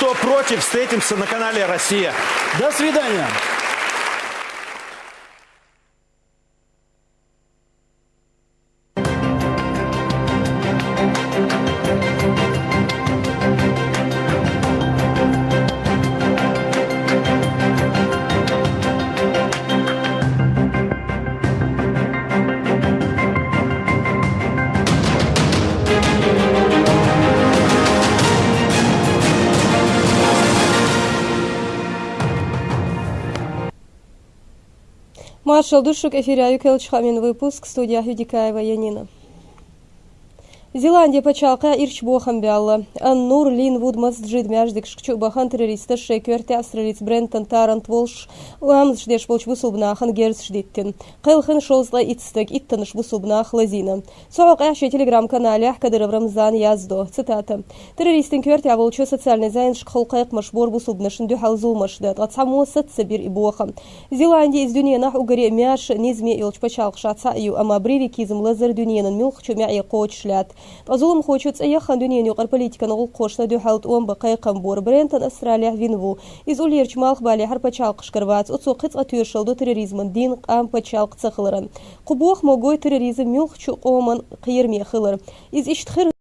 кто против, встретимся на канале «Россия». До свидания. Маршал Душук, эфире Аюкел Чхамин, выпуск, студия Юдикаева Янина. Зеландия пачалка ирч бохан бялла. Аннур Лин Вуд Масджид мяждик шкчу бахан террориста шекверте австралиц Брентон Тарант Волш ламз ждеш болч бусубнахан герц ждиттин. Қылхын шолзла итстек иттаныш бусубнах лазина. Соғақ әші телеграм-канале Кадыров Рамзан яздо. Цитата. Террористин кверте аволчу социальный зайн шқылқайқ машбор бусубнашын дюхал зулмашдат. Гацаму сатсабир и бохан. Зеландия из дюниянах угаре мяш низме илч пачалқ шаца ю ама бривикизм лазер дюниянын милхчу мяй қоч шлят. Азулым хочет цаяхан дюнен юқар политиканы ғыл қошна дюхалт он бақай қамбор брентан Австралия винву. Из улерч малх бали хар пачал қышқырвац, ұтсу қыцқа түйіршілді терроризмын дин қам пачал қыцақылырын. Құбуақ могой терроризм мюлх чу оман қиырме қылыр. Из иштхыр